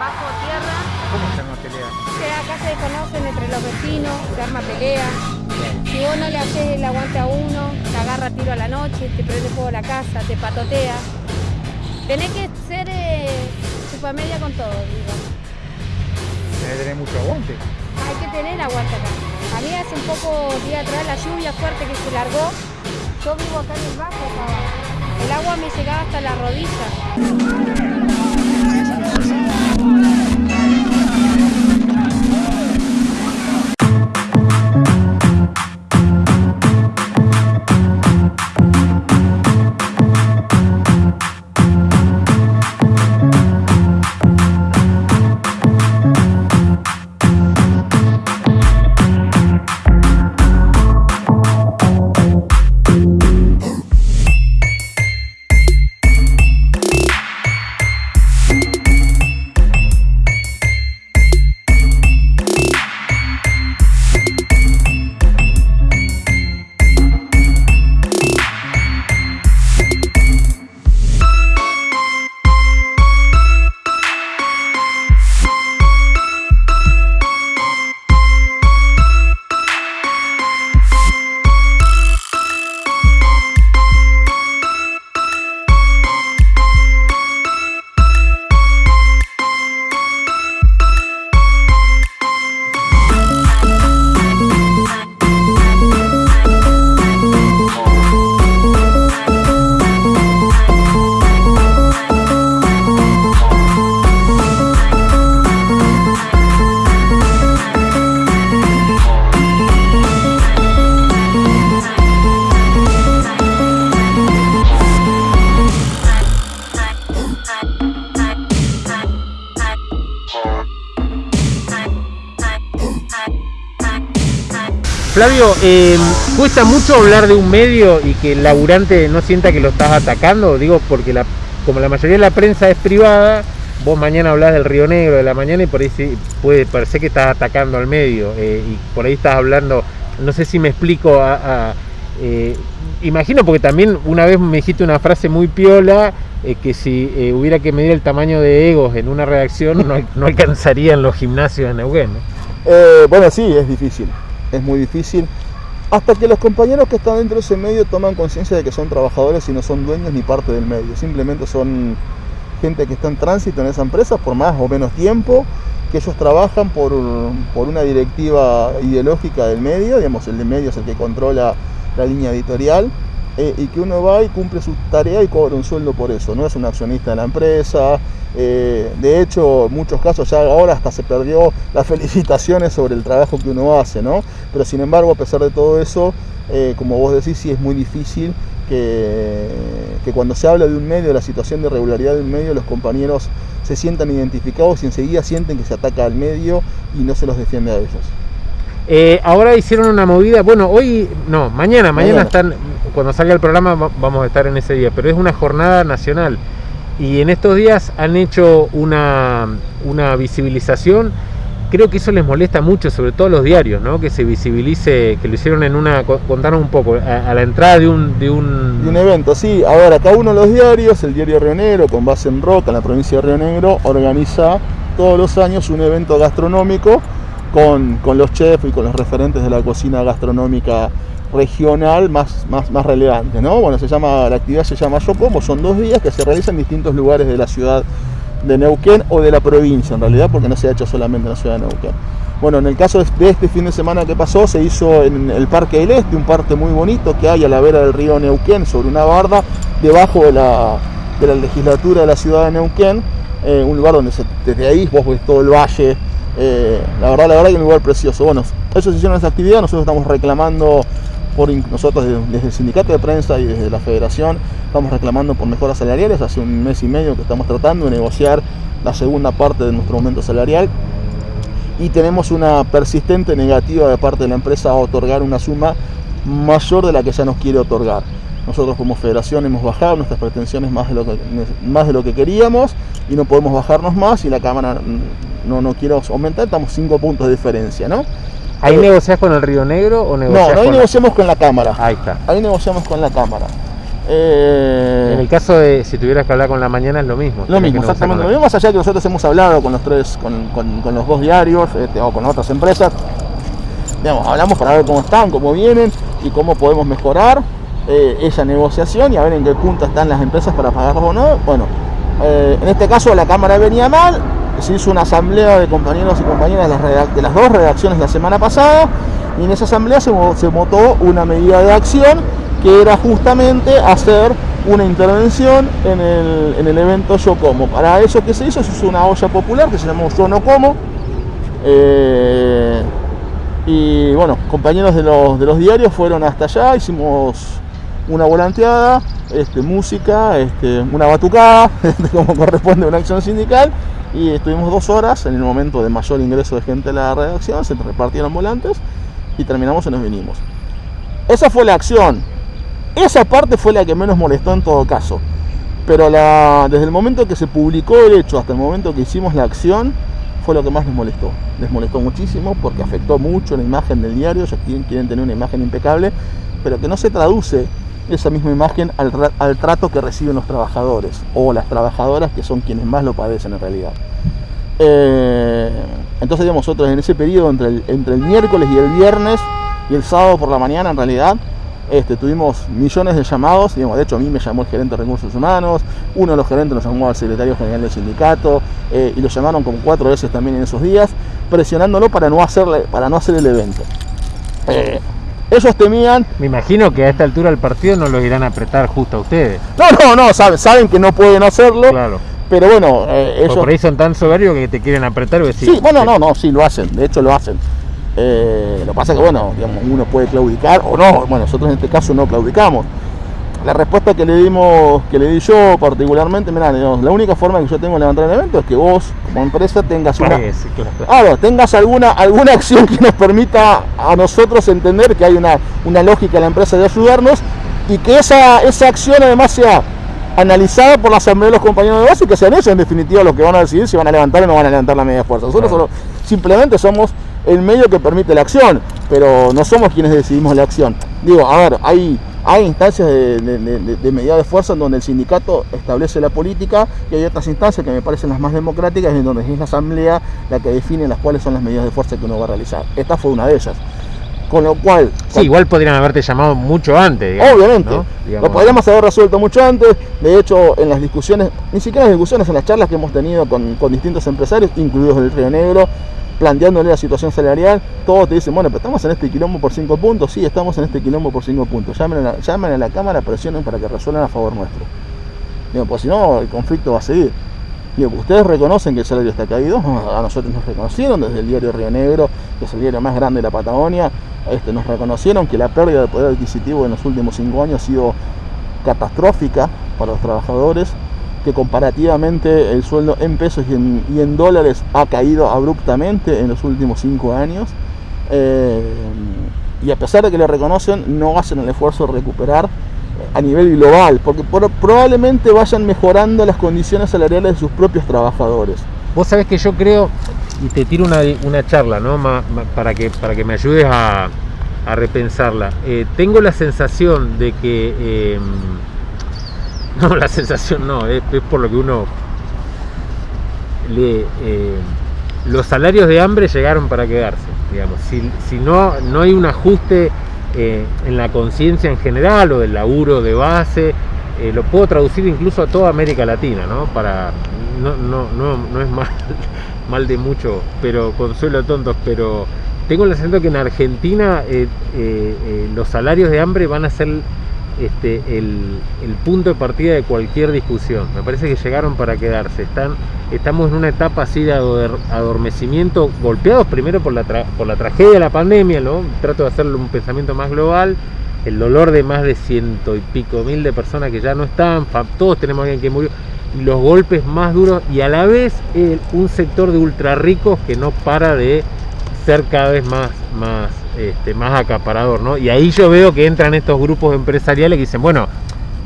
bajo tierra. ¿Cómo se arma pelea? Acá se conocen entre los vecinos, se arma pelea. Si vos no le haces el aguante a uno, te agarra tiro a la noche, te prende fuego la casa, te patotea. Tenés que ser eh, media con todo, digo. Tenés que tener mucho aguante. Hay que tener aguante acá. A mí hace un poco día atrás la lluvia fuerte que se largó. Yo vivo acá en el bajo, El agua me llegaba hasta la rodilla. Flavio, eh, ¿cuesta mucho hablar de un medio y que el laburante no sienta que lo estás atacando? Digo, porque la, como la mayoría de la prensa es privada, vos mañana hablas del Río Negro de la mañana y por ahí puede parecer que estás atacando al medio eh, y por ahí estás hablando, no sé si me explico, eh, imagino porque también una vez me dijiste una frase muy piola, que si hubiera que medir el tamaño de egos en una redacción no, no alcanzarían los gimnasios de Neuquén. bueno, sí, es difícil es muy difícil, hasta que los compañeros que están dentro de ese medio toman conciencia de que son trabajadores y no son dueños ni parte del medio, simplemente son gente que está en tránsito en esa empresa por más o menos tiempo, que ellos trabajan por, por una directiva ideológica del medio, digamos, el de medio es el que controla la línea editorial, eh, y que uno va y cumple su tarea y cobra un sueldo por eso, no es un accionista de la empresa, eh, de hecho, en muchos casos ya ahora hasta se perdió las felicitaciones sobre el trabajo que uno hace, ¿no? Pero sin embargo, a pesar de todo eso, eh, como vos decís, sí es muy difícil que, que, cuando se habla de un medio, de la situación de regularidad de un medio, los compañeros se sientan identificados y enseguida sienten que se ataca al medio y no se los defiende a ellos. Eh, ahora hicieron una movida, bueno, hoy, no, mañana, mañana, están, cuando salga el programa vamos a estar en ese día, pero es una jornada nacional y en estos días han hecho una, una visibilización creo que eso les molesta mucho, sobre todo a los diarios, ¿no? Que se visibilice, que lo hicieron en una, contaron un poco, a, la entrada de un, de un... De un evento, sí. Ahora, cada uno de los diarios, el diario Río Negro, con base en Roca, en la provincia de Río Negro, organiza todos los años un evento gastronómico con, con los chefs y con los referentes de la cocina gastronómica regional más, más, más relevante, ¿no? Bueno, se llama, la actividad se llama Yo Como, son dos días que se realizan en distintos lugares de la ciudad de Neuquén o de la provincia en realidad, porque no se ha hecho solamente en la ciudad de Neuquén. Bueno, en el caso de este fin de semana que pasó, se hizo en el Parque del Este, un parque muy bonito que hay a la vera del río Neuquén, sobre una barda, debajo de la, de la legislatura de la ciudad de Neuquén, eh, un lugar donde desde ahí vos ves todo el valle, eh, la verdad, la verdad que es un lugar precioso. Bueno, se hicieron esa actividad, nosotros estamos reclamando por nosotros desde el sindicato de prensa y desde la federación estamos reclamando por mejoras salariales. Hace un mes y medio que estamos tratando de negociar la segunda parte de nuestro aumento salarial y tenemos una persistente negativa de parte de la empresa a otorgar una suma mayor de la que ya nos quiere otorgar. Nosotros como federación hemos bajado nuestras pretensiones más de lo que, más de lo que queríamos y no podemos bajarnos más y la Cámara no, no quiere aumentar, estamos cinco puntos de diferencia, ¿no? ¿Ahí negociás con el Río Negro o negociás No, ahí negociamos con la Cámara. Ahí está. Ahí negociamos con la Cámara. Eh, en el caso de si tuvieras que hablar con la mañana es lo mismo. Lo mismo, exactamente lo mismo, más allá que nosotros hemos hablado con los tres, con, los dos diarios este, o con otras empresas, digamos, hablamos para ver cómo están, cómo vienen y cómo podemos mejorar eh, esa negociación y a ver en qué punto están las empresas para pagarlos o no. Bueno, eh, en este caso la Cámara venía mal, se hizo una asamblea de compañeros y compañeras de las, dos redacciones la semana pasada y en esa asamblea se, se votó una medida de acción que era justamente hacer una intervención en el, en el evento Yo Como. Para eso que se hizo, se hizo una olla popular que se llamó Yo No Como. Eh, y bueno, compañeros de los diarios fueron hasta allá, hicimos una volanteada, este, música, este, una batucada, como corresponde a una acción sindical, y estuvimos dos horas en el momento de mayor ingreso de gente a la redacción, se repartieron volantes y terminamos y nos vinimos. Esa fue la acción. Esa parte fue la que menos molestó en todo caso. Pero desde el momento que se publicó el hecho hasta el momento que hicimos la acción, fue lo que más les molestó. Les molestó muchísimo porque afectó mucho la imagen del diario. Ellos quieren, tener una imagen impecable, pero que no se traduce esa misma imagen al, trato que reciben los trabajadores o las trabajadoras que son quienes más lo padecen en realidad. Eh, entonces, nosotros en ese periodo entre el, entre el miércoles y el viernes y el sábado por la mañana, en realidad, este, tuvimos millones de llamados, digamos, de hecho a mí me llamó el gerente de recursos humanos, uno de los gerentes nos llamó al secretario general del sindicato eh, y lo llamaron como cuatro veces también en esos días, presionándolo para no, hacerle, para no hacer el evento. Eh, ellos temían. Me imagino que a esta altura del partido no los irán a apretar justo a ustedes. No, no, no, saben, saben que no pueden hacerlo. Claro. Pero bueno, eh, ellos. Por ahí son tan soberbios que te quieren apretar y Sí, bueno, no, no, sí, lo hacen, de hecho lo hacen. Eh, lo que pasa es que, bueno, digamos, uno puede claudicar o no. Bueno, nosotros en este caso no claudicamos. La respuesta que le dimos, que le di yo particularmente, mira, la única forma que yo tengo de levantar el evento es que vos, como empresa, tengas una, claro. tengas alguna, alguna acción que nos permita a nosotros entender que hay una, una lógica en la empresa de ayudarnos y que esa, esa acción además sea analizada por la asamblea de los compañeros de base y que sean ellos en definitiva los que van a decidir si van a levantar o no van a levantar la media fuerza. Nosotros solo, simplemente somos el medio que permite la acción, pero no somos quienes decidimos la acción. Digo, a ver, hay, hay instancias de, de, medida de fuerza en donde el sindicato establece la política y hay otras instancias que me parecen las más democráticas en donde es la asamblea la que define las cuales son las medidas de fuerza que uno va a realizar. Esta fue una de ellas. Con lo cual. Sí, igual podrían haberte llamado mucho antes. obviamente. Lo podríamos haber resuelto mucho antes. De hecho, en las discusiones, ni siquiera en las discusiones, en las charlas que hemos tenido con, con distintos empresarios, incluidos el Río Negro, planteándole la situación salarial, todos te dicen, bueno, pero estamos en este quilombo por 5 puntos, sí, estamos en este quilombo por 5 puntos, llamen a, la, llamen a la Cámara, presionen para que resuelvan a favor nuestro. Digo, pues si no, el conflicto va a seguir. Digo, ustedes reconocen que el salario está caído, a nosotros nos reconocieron desde el diario Río Negro, que es el diario más grande de la Patagonia, este, nos reconocieron que la pérdida de poder adquisitivo en los últimos 5 años ha sido catastrófica para los trabajadores, que comparativamente el sueldo en pesos y en, dólares ha caído abruptamente en los últimos cinco años. Eh, y a pesar de que le reconocen, no hacen el esfuerzo de recuperar a nivel global, porque probablemente vayan mejorando las condiciones salariales de sus propios trabajadores. Vos sabés que yo creo, y te tiro una, charla, ¿no? para, que, para que me ayudes a, repensarla. Eh, tengo la sensación de que no, la sensación no, es, por lo que uno lee. Eh, los salarios de hambre llegaron para quedarse, digamos. Si, no, no hay un ajuste eh, en la conciencia en general o del laburo de base, eh, lo puedo traducir incluso a toda América Latina, ¿no? Para, no, no, no, no es mal, mal de mucho, pero consuelo tontos, pero tengo la sensación que en Argentina los salarios de hambre van a ser este, el, punto de partida de cualquier discusión. Me parece que llegaron para quedarse. Están, estamos en una etapa así de adormecimiento, golpeados primero por la, por la tragedia de la pandemia, ¿no? Trato de hacerlo un pensamiento más global. El dolor de más de ciento y pico mil de personas que ya no están, todos tenemos alguien que murió, los golpes más duros, y a la vez un sector de ultra ricos que no para de ser cada vez más, más este, más acaparador, ¿no? Y ahí yo veo que entran estos grupos empresariales que dicen, bueno,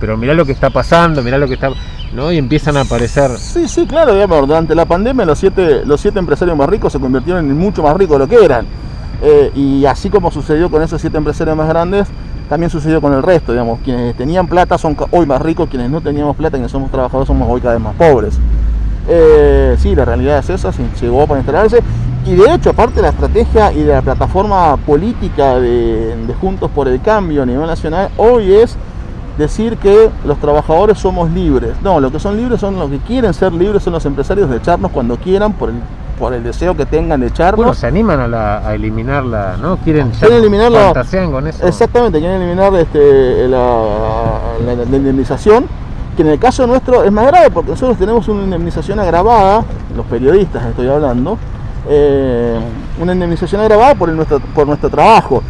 pero mirá lo que está pasando, mirá lo que está... ¿no? Y empiezan a aparecer... Sí, sí, claro, digamos, durante la pandemia los siete, los siete empresarios más ricos se convirtieron en mucho más ricos de lo que eran. Eh, y así como sucedió con esos siete empresarios más grandes, también sucedió con el resto, digamos, quienes tenían plata son hoy más ricos, quienes no teníamos plata, quienes somos trabajadores somos hoy cada vez más pobres. Eh, sí, la realidad es esa, llegó para instalarse. Y de hecho, aparte de la estrategia y de la plataforma política de, Juntos por el Cambio a nivel nacional, hoy es decir que los trabajadores somos libres. No, los que son libres son los que quieren ser libres, son los empresarios de echarnos cuando quieran por el, por el deseo que tengan de echarnos. Bueno, se animan a, la, eliminarla, ¿no? Quieren, quieren eliminarla. con eso. Exactamente, quieren eliminar este, la, la indemnización que en el caso nuestro es más grave porque nosotros tenemos una indemnización agravada, los periodistas estoy hablando, eh, una indemnización agravada por, nuestro, por nuestro trabajo,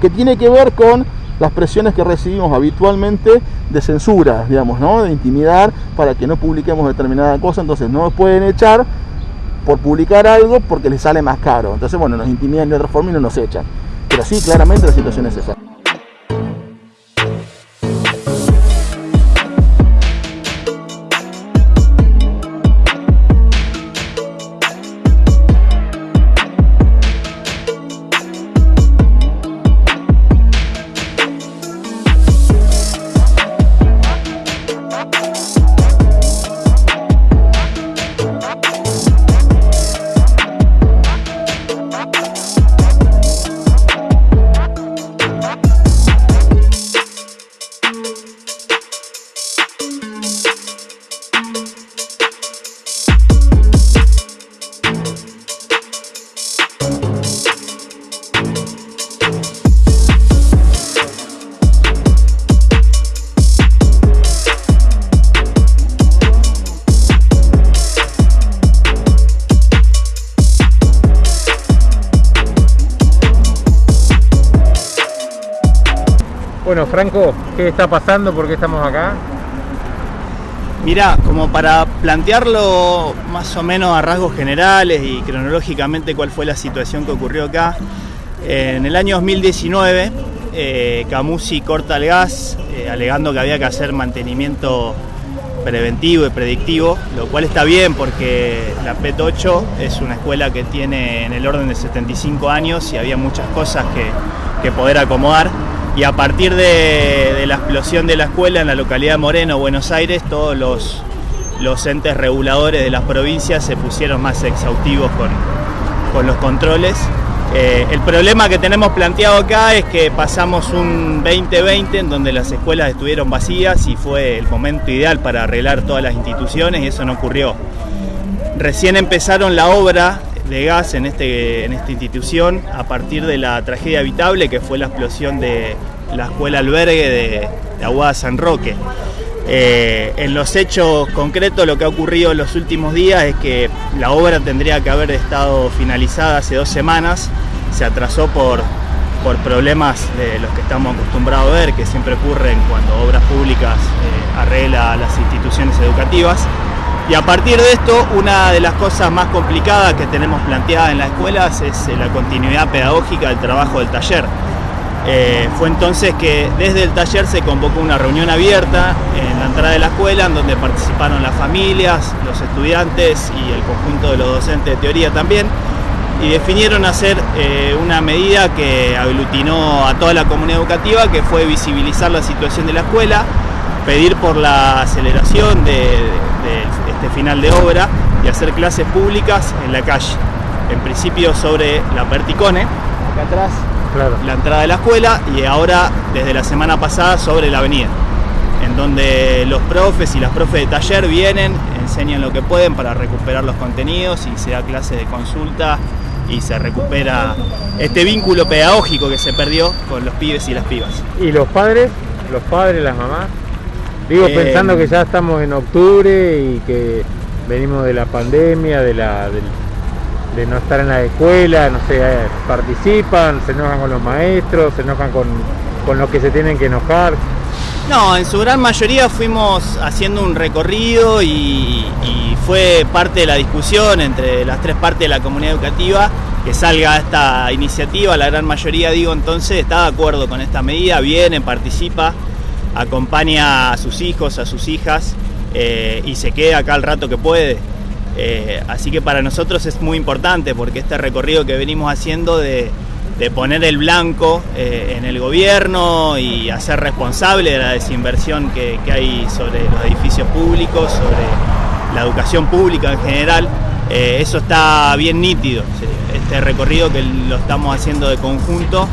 que tiene que ver con las presiones que recibimos habitualmente de censura, digamos, ¿no? de intimidar para que no publiquemos determinada cosa, entonces no nos pueden echar por publicar algo porque les sale más caro. Entonces, bueno, nos intimidan de otra forma y no nos echan. Pero sí, claramente la situación es esa. ¿Qué está pasando? ¿Por qué estamos acá? Mira, como para plantearlo más o menos a rasgos generales y cronológicamente cuál fue la situación que ocurrió acá, en el año 2019 eh, Camusi corta el gas eh, alegando que había que hacer mantenimiento preventivo y predictivo, lo cual está bien porque la PET 8 es una escuela que tiene en el orden de 75 años y había muchas cosas que poder acomodar y a partir de, la explosión de la escuela en la localidad de Moreno, Buenos Aires, todos los, entes reguladores de las provincias se pusieron más exhaustivos con, con los controles. Eh, el problema que tenemos planteado acá es que pasamos un 2020 en donde las escuelas estuvieron vacías y fue el momento ideal para arreglar todas las instituciones y eso no ocurrió. Recién empezaron la obra de gas en, este, en esta institución a partir de la tragedia habitable que fue la explosión de la escuela albergue de, Aguada San Roque. Eh, en los hechos concretos lo que ha ocurrido en los últimos días es que la obra tendría que haber estado finalizada hace dos semanas, se atrasó por, por problemas de los que estamos acostumbrados a ver, que siempre ocurren cuando obras públicas eh, arregla las instituciones educativas. Y a partir de esto, una de las cosas más complicadas que tenemos planteadas en las escuelas es eh, la continuidad pedagógica del trabajo del taller. Eh, fue entonces que desde el taller se convocó una reunión abierta en la entrada de la escuela en donde participaron las familias, los estudiantes y el conjunto de los docentes de teoría también y definieron hacer eh, una medida que aglutinó a toda la comunidad educativa que fue visibilizar la situación de la escuela, pedir por la aceleración de este final de obra y hacer clases públicas en la calle. En principio sobre la Perticone, acá atrás, la entrada de la escuela, y ahora desde la semana pasada sobre la avenida, en donde los profes y las profes de taller vienen, enseñan lo que pueden para recuperar los contenidos y se da clase de consulta y se recupera este vínculo pedagógico que se perdió con los pibes y las pibas. ¿Y los padres? ¿Los padres, las mamás? Digo, eh, pensando que ya estamos en octubre y que venimos de la pandemia, de la de, no estar en la escuela, no sé, eh, participan, se enojan con los maestros, se enojan con, con los que se tienen que enojar. No, en su gran mayoría fuimos haciendo un recorrido y, y, fue parte de la discusión entre las tres partes de la comunidad educativa que salga esta iniciativa. La gran mayoría, digo, entonces está de acuerdo con esta medida, viene, participa acompaña a sus hijos, a sus hijas eh, y se queda acá el rato que puede. Eh, así que para nosotros es muy importante porque este recorrido que venimos haciendo de, de poner el blanco eh, en el gobierno y hacer responsable de la desinversión que, hay sobre los edificios públicos, sobre la educación pública en general. Eso está bien nítido. Este recorrido que lo estamos haciendo de conjunto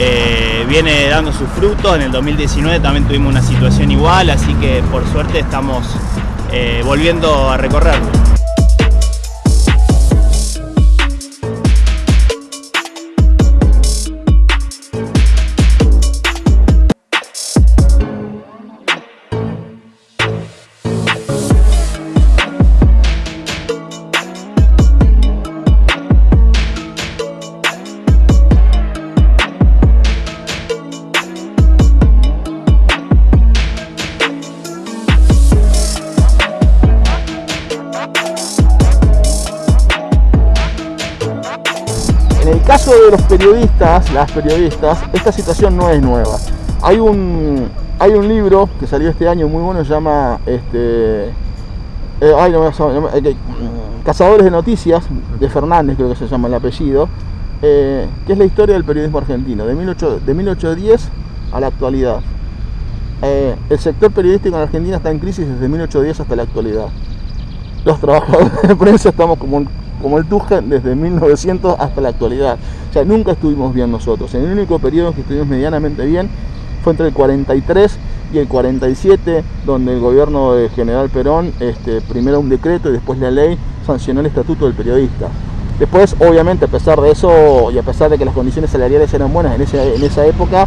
eh, viene dando sus frutos. En el 2019 también tuvimos una situación igual, así que por suerte estamos volviendo a recorrerlo. De los periodistas, las periodistas, esta situación no es nueva. Hay un, hay un libro que salió este año muy bueno, se llama este, eh, ay, no, eh, Cazadores de Noticias, de Fernández creo que se llama el apellido, eh, que es la historia del periodismo argentino, de, 18, de 1810 a la actualidad. el sector periodístico en Argentina está en crisis desde 1810 hasta la actualidad. Los trabajadores de prensa estamos como como el Tuja desde 1900 hasta la actualidad. O sea, nunca estuvimos bien nosotros. En el único periodo que estuvimos medianamente bien fue entre el 43 y el 47, donde el gobierno de General Perón, este, primero un decreto y después la ley, sancionó el estatuto del periodista. Después, obviamente, a pesar de eso y a pesar de que las condiciones salariales eran buenas en, en esa época,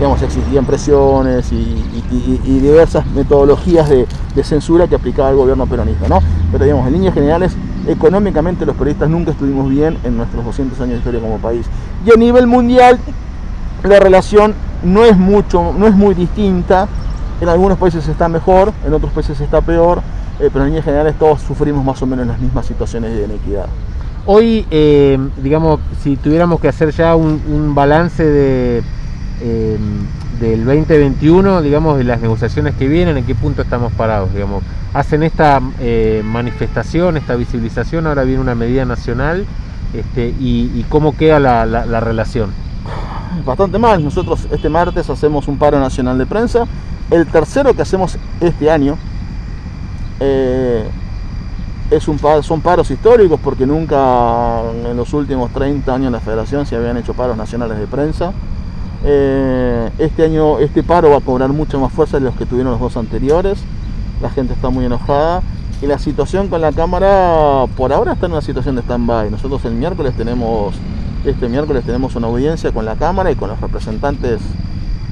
digamos, existían presiones y, diversas metodologías de, censura que aplicaba el gobierno peronista, ¿no? Pero digamos, en líneas generales económicamente los periodistas nunca estuvimos bien en nuestros 200 años de historia como país. Y a nivel mundial la relación no es mucho, no es muy distinta. En algunos países está mejor, en otros países está peor, eh, pero en líneas generales todos sufrimos más o menos las mismas situaciones de inequidad. Hoy, eh, digamos, si tuviéramos que hacer ya un, balance de, eh, del 2021, digamos, de las negociaciones que vienen, en qué punto estamos parados, digamos. Hacen esta eh, manifestación, esta visibilización, ahora viene una medida nacional, este, y, cómo queda la, relación. Bastante mal, nosotros este martes hacemos un paro nacional de prensa, el tercero que hacemos este año, eh, es un, son paros históricos porque nunca en los últimos 30 años en la federación se habían hecho paros nacionales de prensa. Eh, este año este paro va a cobrar mucha más fuerza de los que tuvieron los dos anteriores. La gente está muy enojada y la situación con la cámara por ahora está en una situación de stand-by. Nosotros el miércoles tenemos este miércoles tenemos una audiencia con la cámara y con los representantes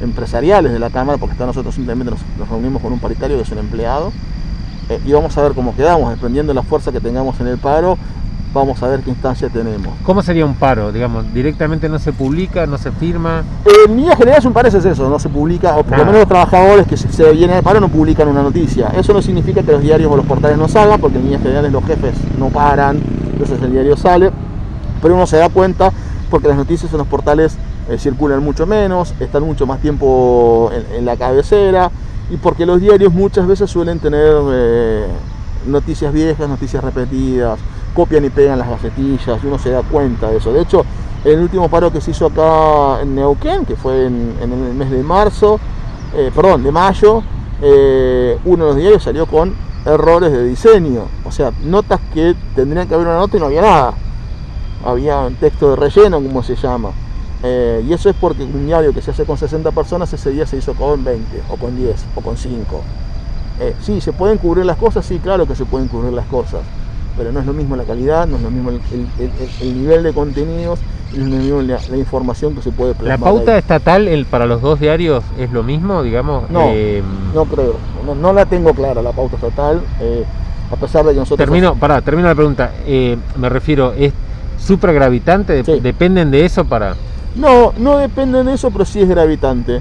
empresariales de la cámara porque nosotros simplemente nos, reunimos con un paritario que es un empleado eh, y vamos a ver cómo quedamos dependiendo de la fuerza que tengamos en el paro vamos a ver qué instancia tenemos. ¿Cómo sería un paro? Digamos, directamente no se publica, no se firma. En líneas generales un paro es eso, no se publica, o por lo ah. menos los trabajadores que se vienen al paro no publican una noticia. Eso no significa que los diarios o los portales no salgan, porque en líneas generales los jefes no paran, entonces el diario sale, pero uno se da cuenta porque las noticias en los portales eh, circulan mucho menos, están mucho más tiempo en, la cabecera, y porque los diarios muchas veces suelen tener eh, noticias viejas, noticias repetidas, copian y pegan las gacetillas, y uno se da cuenta de eso. De hecho, el último paro que se hizo acá en Neuquén, que fue en, el mes de marzo, eh, perdón, de mayo, eh, uno de los diarios salió con errores de diseño, o sea, notas que tendrían que haber una nota y no había nada. Había un texto de relleno, como se llama. Eh, y eso es porque un diario que se hace con 60 personas, ese día se hizo con 20, o con 10, o con 5. sí, ¿se pueden cubrir las cosas? Sí, claro que se pueden cubrir las cosas pero no es lo mismo la calidad, no es lo mismo el, nivel de contenidos, no es lo mismo la, información que se puede plasmar. ¿La pauta estatal el, para los dos diarios es lo mismo, digamos? No, eh, no creo, no, la tengo clara la pauta estatal, eh, a pesar de que nosotros... Termino, pará, termino la pregunta, eh, me refiero, ¿es súper gravitante? ¿Dependen de eso para...? No, no dependen de eso, pero sí es gravitante.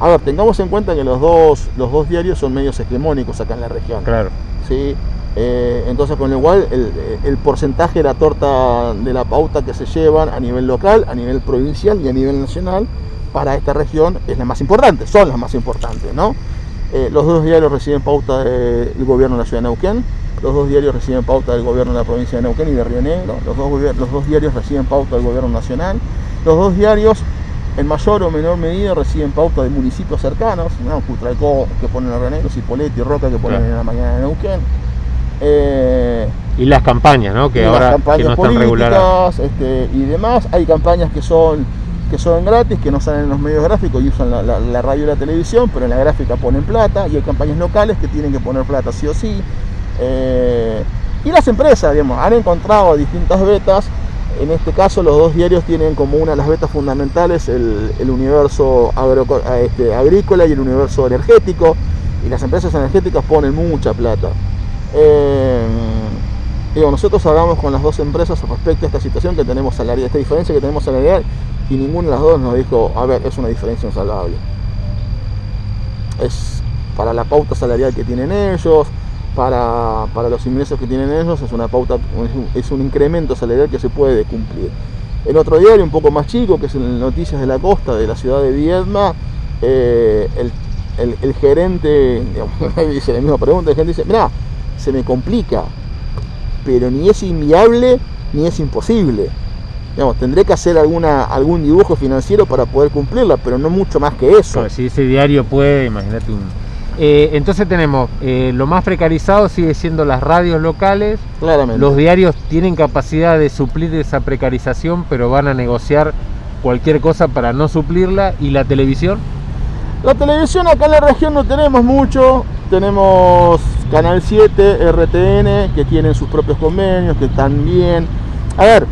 a ver, tengamos en cuenta que los dos, los dos diarios son medios hegemónicos acá en la región. Claro. ¿sí? Eh, entonces, con lo cual, el, porcentaje de la torta de la pauta que se llevan a nivel local, a nivel provincial y a nivel nacional para esta región es la más importante, son las más importantes, ¿no? Eh, los dos diarios reciben pauta del gobierno de la ciudad de Neuquén, los dos diarios reciben pauta del gobierno de la provincia de Neuquén y de Río Negro, los dos, los dos diarios reciben pauta del gobierno nacional, los dos diarios en mayor o menor medida reciben pauta de municipios cercanos, ¿no? Que ponen a Río Negro, Cipolletti y Roca que ponen en la mañana de Neuquén. Eh, y las campañas, ¿no? Que ahora que no están reguladas. Este, y demás. Hay campañas que son que son gratis, que no salen en los medios gráficos y usan la, radio y la televisión, pero en la gráfica ponen plata, y hay campañas locales que tienen que poner plata sí o sí. Eh, y las empresas, digamos, han encontrado distintas betas. En este caso, los dos diarios tienen como una de las betas fundamentales el, universo este, agrícola y el universo energético. Y las empresas energéticas ponen mucha plata. Eh, digo, nosotros hablamos con las dos empresas respecto a esta situación que tenemos salarial, esta diferencia que tenemos salarial, y ninguna de las dos nos dijo, a ver, es una diferencia insalvable. Es para la pauta salarial que tienen ellos, para, los ingresos que tienen ellos, es una pauta, es un incremento salarial que se puede cumplir. En otro diario, un poco más chico, que es en Noticias de la Costa de la ciudad de Viedma, eh, el, gerente, dice la misma pregunta, el gerente dice, mira, se me complica, pero ni es inviable ni es imposible. Digamos, tendré que hacer alguna, algún dibujo financiero para poder cumplirla, pero no mucho más que eso. si ese diario puede, imagínate un... Eh, entonces tenemos, eh, lo más precarizado sigue siendo las radios locales. Claramente. Los diarios tienen capacidad de suplir esa precarización, pero van a negociar cualquier cosa para no suplirla. ¿Y la televisión? La televisión acá en la región no tenemos mucho. Tenemos Canal 7, RTN, que tienen sus propios convenios, que están bien. A ver,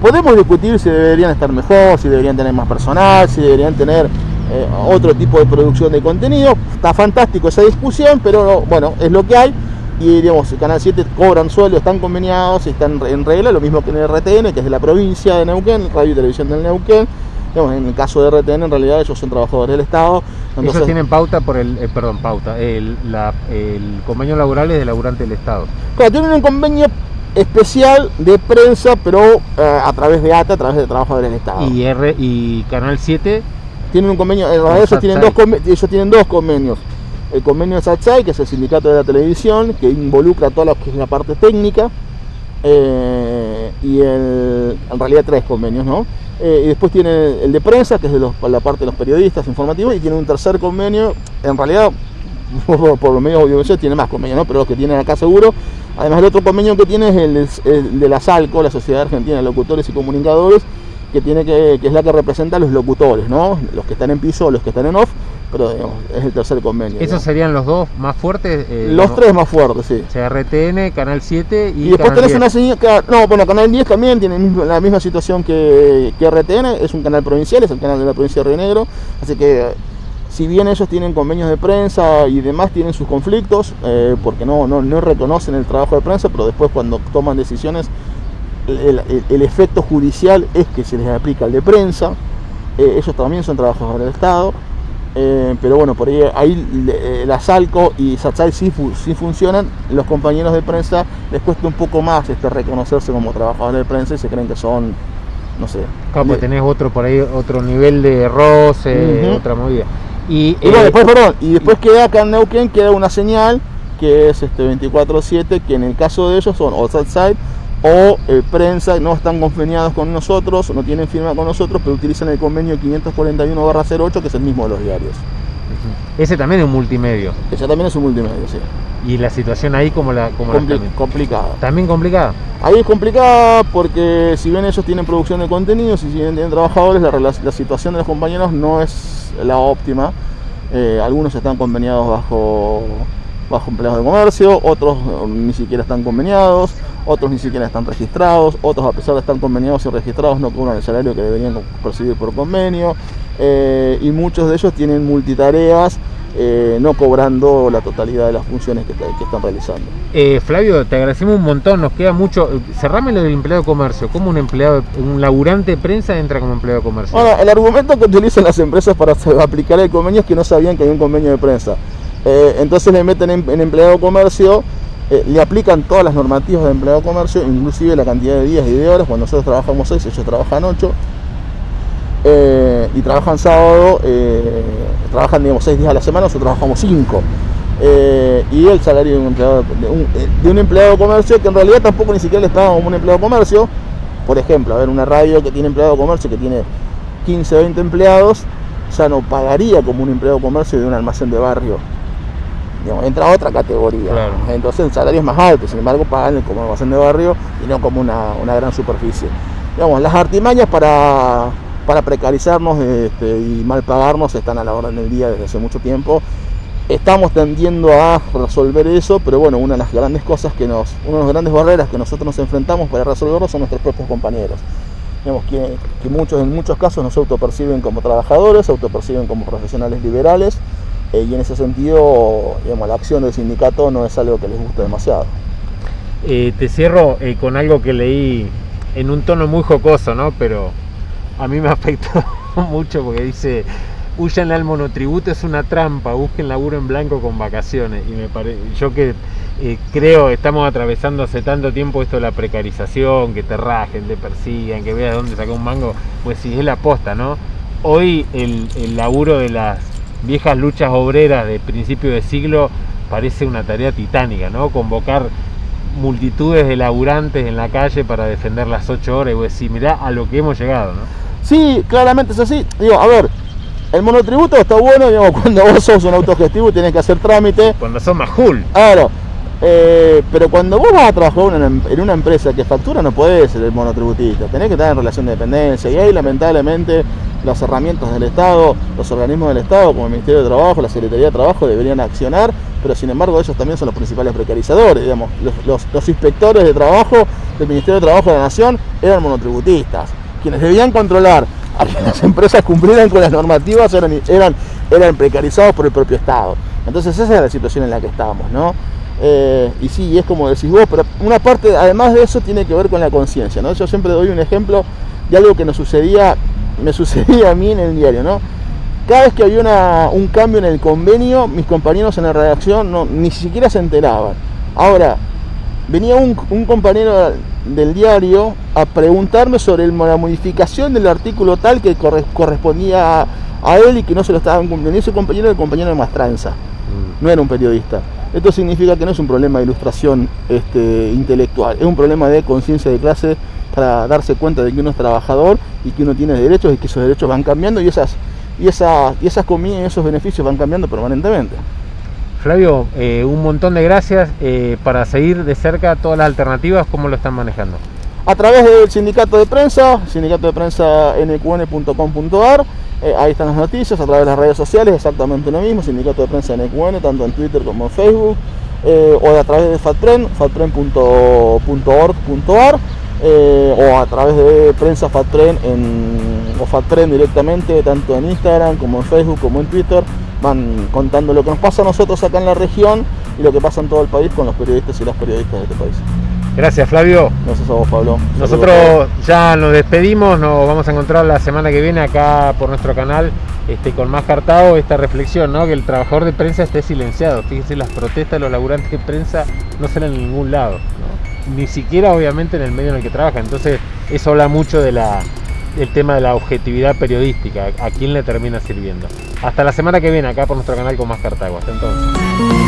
podemos discutir si deberían estar mejor, si deberían tener más personal, si deberían tener eh, otro tipo de producción de contenido. Está fantástico esa discusión, pero bueno, es lo que hay. Y digamos, Canal 7 cobran sueldo, están conveniados, están en regla, lo mismo que en el RTN, que es de la provincia de Neuquén, Radio y Televisión del Neuquén en el caso de RTN, en realidad ellos son trabajadores del Estado. Entonces... Ellos tienen pauta por el, eh, perdón, pauta, el, convenio laboral es de laburante del Estado. Claro, tienen un convenio especial de prensa, pero eh, a través de ATA, a través de trabajadores del Estado. ¿Y, R, y Canal 7? Tienen un convenio, en realidad ellos tienen, dos, ellos tienen dos convenios. El convenio de SATSAI, que es el sindicato de la televisión, que involucra toda la, parte técnica, eh, y el, en realidad tres convenios, ¿no? Eh, y después tiene el de prensa, que es de la parte de los periodistas informativos, y tiene un tercer convenio, en realidad por, los medios audiovisuales tiene más convenios, ¿no? pero los que tienen acá seguro. Además el otro convenio que tiene es el, de la SALCO, la Sociedad Argentina de Locutores y Comunicadores, que, tiene que, es la que representa a los locutores, ¿no? los que están en piso los que están en off, pero es el tercer convenio. ¿Esos serían los dos más fuertes? Eh, los tres más fuertes, sí. O sea, RTN, Canal 7 y. Y después tenés una señal. No, bueno, Canal 10 también tiene la misma situación que, que, RTN, es un canal provincial, es el canal de la provincia de Río Negro, así que. Si bien ellos tienen convenios de prensa y demás, tienen sus conflictos, eh, porque no, no, no reconocen el trabajo de prensa, pero después cuando toman decisiones, el, el, efecto judicial es que se les aplica el de prensa. Eh, ellos también son trabajadores del Estado. Eh, pero bueno, por ahí, ahí eh, la Salco y Satsai sí, funcionan. Los compañeros de prensa les cuesta un poco más este, reconocerse como trabajadores de prensa y se creen que son, no sé. Como tenés otro por ahí, otro nivel de roce, otra movida. Y, y eh, después, perdón, y después queda acá en Neuquén, queda una señal que es este 24-7, que en el caso de ellos son o Satsai o eh, prensa no están conveniados con nosotros, no tienen firma con nosotros, pero utilizan el convenio 541-08, que es el mismo de los diarios. Ese también es un multimedio. Ese también es un multimedio, sí. ¿Y la situación ahí como la, como complicada? ¿También complicada? Ahí es complicada porque si bien ellos tienen producción de contenidos y si bien tienen trabajadores, la, situación de los compañeros no es la óptima. Eh, algunos están conveniados bajo bajo empleados de comercio, otros ni siquiera están conveniados, otros ni siquiera están registrados, otros a pesar de estar conveniados y registrados no cobran el salario que deberían percibir por convenio, eh, y muchos de ellos tienen multitareas. Eh, no cobrando la totalidad de las funciones que, están realizando. Eh, Flavio, te agradecemos un montón, nos queda mucho. Cerrame lo del empleado de comercio. ¿Cómo un empleado, un laburante de prensa entra como empleado de comercio? Bueno, el argumento que utilizan las empresas para aplicar el convenio es que no sabían que hay un convenio de prensa. Eh, entonces le meten en, empleado comercio, eh, le aplican todas las normativas de empleado comercio, inclusive la cantidad de días y de horas. Cuando nosotros trabajamos 6, ellos trabajan 8. Eh, y trabajan sábado, trabajan digamos 6 días a la semana, nosotros trabajamos 5. eh, y el salario de un, empleado, de, comercio que en realidad tampoco ni siquiera les pagan como un empleado comercio. Por ejemplo, a ver, una radio que tiene empleado de comercio que tiene 15 o 20 empleados, ya no pagaría como un empleado de comercio de un almacén de barrio. Digamos, entra a otra categoría. Claro. Entonces el salario es más alto, sin embargo pagan como almacén de barrio y no como una, una gran superficie. Digamos, las artimañas para, para precarizarnos este, y mal pagarnos están a la orden del día desde hace mucho tiempo. Estamos tendiendo a resolver eso, pero bueno, una de las grandes cosas que nos, una de las grandes barreras que nosotros nos enfrentamos para resolverlo son nuestros propios compañeros. Digamos que, que muchos, en muchos casos nos autoperciben como trabajadores, autoperciben como profesionales liberales, eh, y en ese sentido, digamos, la acción del sindicato no es algo que les guste demasiado. Eh, te cierro eh, con algo que leí en un tono muy jocoso, ¿no? Pero a mí me afectó mucho porque dice, huyan al monotributo, es una trampa, busquen laburo en blanco con vacaciones. Y me pare... yo que creo, estamos atravesando hace tanto tiempo esto de la precarización, que te rajen, te persigan, que veas dónde saca un mango, pues si es la posta, ¿no? Hoy el laburo de las viejas luchas obreras de principio de siglo parece una tarea titánica, ¿no? Convocar multitudes de laburantes en la calle para defender las ocho horas y vos decís, mirá a lo que hemos llegado, ¿no? Sí, claramente es así. Digo, a ver, el monotributo está bueno, digamos, cuando vos sos un autogestivo tenés que hacer trámite. Cuando son majul. Claro. Eh, pero cuando vos vas a trabajar en una, en una empresa que factura no podés ser el monotributista, tenés que estar en relación de dependencia y ahí lamentablemente las herramientas del Estado, los organismos del Estado como el Ministerio de Trabajo, la Secretaría de Trabajo deberían accionar, pero sin embargo ellos también son los principales precarizadores, digamos, los, inspectores de trabajo del Ministerio de Trabajo de la Nación eran monotributistas, quienes debían controlar a que las empresas cumplieran con las normativas eran, eran, eran precarizados por el propio Estado. Entonces esa es la situación en la que estamos, ¿no? Eh, y sí, es como decís vos, pero una parte, además de eso, tiene que ver con la conciencia, ¿no? Yo siempre doy un ejemplo de algo que nos sucedía, me sucedía a mí en el diario, ¿no? Cada vez que había una, un cambio en el convenio, mis compañeros en la redacción no, ni siquiera se enteraban. Ahora, venía un, un compañero del diario a preguntarme sobre el, la modificación del artículo tal que corre, correspondía a, a, él y que no se lo estaban cumpliendo. Y ese compañero era el compañero de Mastranza, mm. no era un periodista. Esto significa que no es un problema de ilustración este, intelectual, es un problema de conciencia de clase para darse cuenta de que uno es trabajador y que uno tiene derechos y que esos derechos van cambiando y esas, y esa, y esas comidas y esos beneficios van cambiando permanentemente. Flavio, eh, un montón de gracias eh, para seguir de cerca todas las alternativas, ¿cómo lo están manejando? A través del sindicato de prensa, sindicato de prensa nqn.com.ar, eh, ahí están las noticias, a través de las redes sociales, exactamente lo mismo, sindicato de prensa NQN, tanto en Twitter como en Facebook, o a través de FATPREN, fatpren.org.ar, eh, o a través de prensa FATPREN en, o FATPREN directamente, tanto en Instagram como en Facebook como en Twitter, van contando lo que nos pasa a nosotros acá en la región y lo que pasa en todo el país con los periodistas y las periodistas de este país. Gracias Flavio. Gracias a vos Pablo. Nosotros ya nos despedimos, nos vamos a encontrar la semana que viene acá por nuestro canal este, con más cartado esta reflexión, ¿no? que el trabajador de prensa esté silenciado. Fíjense, las protestas de los laburantes de prensa no salen en ningún lado. Ni siquiera obviamente en el medio en el que trabaja. Entonces eso habla mucho de la, del tema de la objetividad periodística, a quién le termina sirviendo. Hasta la semana que viene acá por nuestro canal con más Cartago. Hasta entonces.